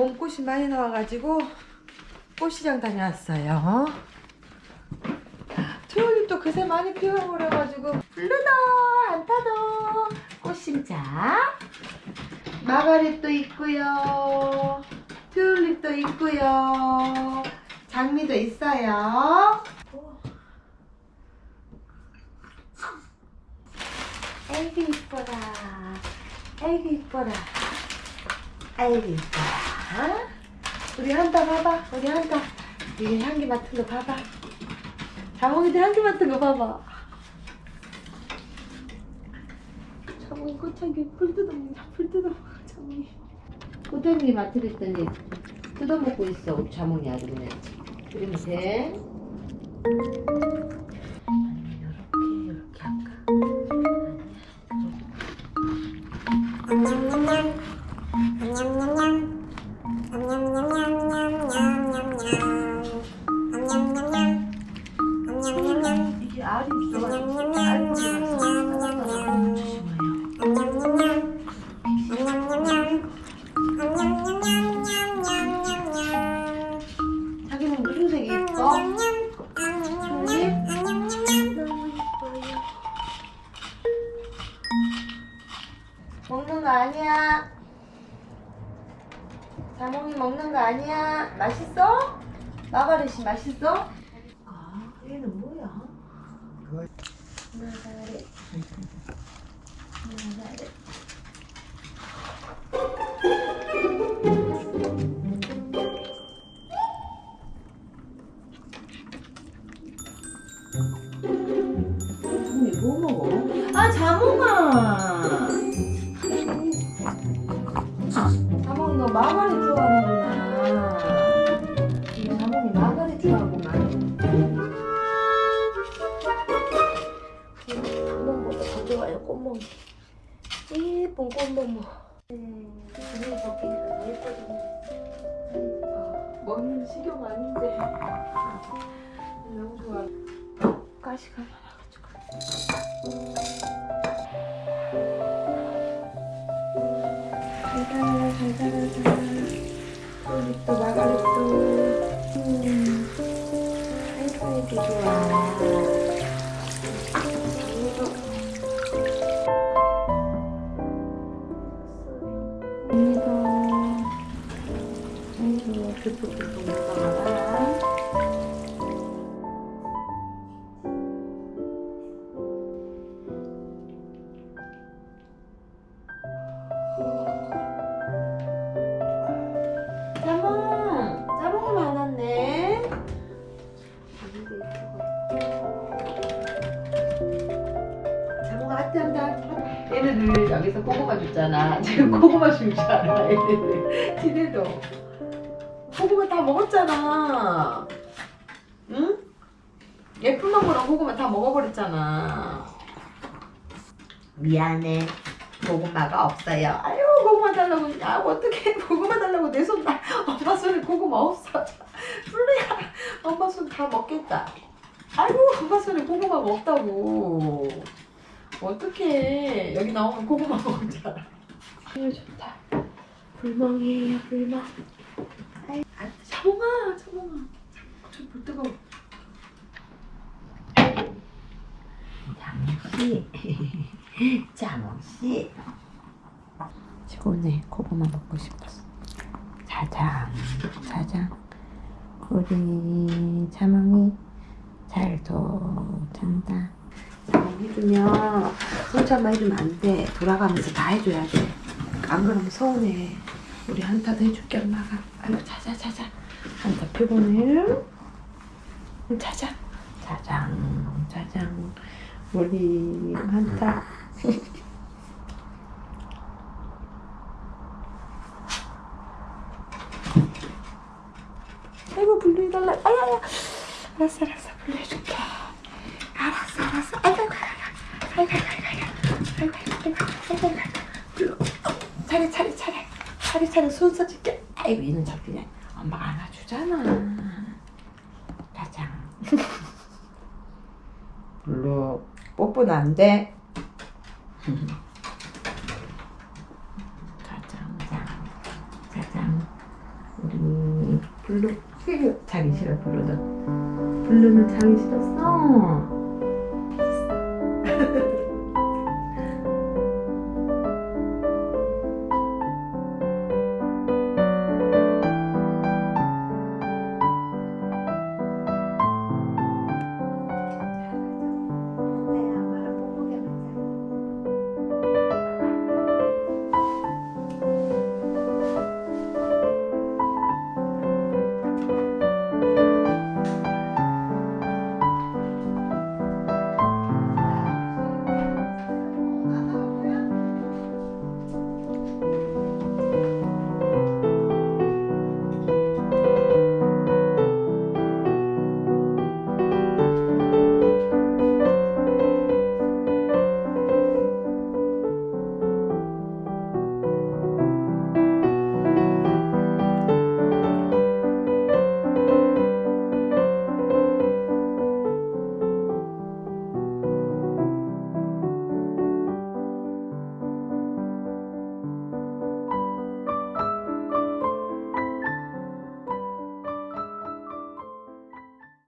봄꽃이 많이 나와가지고 꽃시장 다녀왔어요. 튤립도 그새 많이 피어버려가지고 블루도 안타도 꽃심자 마가렛도 있고요. 튤립도 있고요. 장미도 있어요. 아이고 이뻐라. 아이고 이뻐라. 아이고 이뻐라. 우리 한다 봐봐. 우리 한다. 이게 향기 맡은 거 봐봐. 자몽이도 향기 맡은 거 봐봐. 자몽이 꽃향기 풀 뜯어먹는다. 풀 뜯어먹어. 자몽이. 꽃향기 맡으랬더니 뜯어먹고 있어 자몽이 아주 그냥 그러면 거 아니야. 자몽이 먹는 거 아니야. 맛있어? 마가렛이 맛있어? 아, 얘는 뭐야? 마가렛. 마가렛. 마가렛 좋아하는구나. 우리 자몽이 마가렛 좋아하구만. 꽃멍멍 더 좋아요, 꽃멍이. 예쁜 꽃멍멍. 음, 눈이 예뻐졌네. 아이고, 먹는 식용 아닌데. 너무 좋아. 가시가 많아가지고. 또 마가리또 음 하이파이브 좋아 그리고 교포 교포 먹다가 한다. 얘네들 여기서 고구마 줬잖아. 지금 고구마 줄 줄 알아, 얘네들. 지네도. 고구마 다 먹었잖아. 응? 예쁜 놈으로 고구마 다 먹어버렸잖아. 미안해. 고구마가 없어요. 아유 고구마 달라고. 아 어떻게 고구마 달라고 내 손 다. 엄마 손에 고구마 없어. 플루야. 엄마 손 다 먹겠다. 아이고 엄마 손에 고구마 먹다고. 어떡해. 여기 나오면 고구마 먹자. 아유 좋다. 불멍이에요 불멍. 아이 아, 자몽아 자몽아. 저불 뜨거워. 자몽씨 자몽씨 오늘 고구마 먹고 싶었어. 자장, 자장. 우리 자몽이 잘도 잔다. 해주면 혼자만 해주면 안 돼. 돌아가면서 다 해줘야 돼. 안 그러면 서운해. 우리 한타도 해줄게 엄마가. 아이고 자자 자자. 한타 피곤해. 자자. 자장, 자장. 우리 한타. 아이고 분리해달라 아야야 알았어 알았어 분리해줄게 알았어 아이고 아이고 아이고 아이고 아이고 아이고 아이고 아이고 차례 차례 차례 차례 차례 순서 줄게 아이고 얘는 저 그냥 엄마가 안아주잖아 가장 물로 뽀뽀는 안돼 가장 가장 우리 블루 자기 싫어 블루는 블루는 자기 싫었어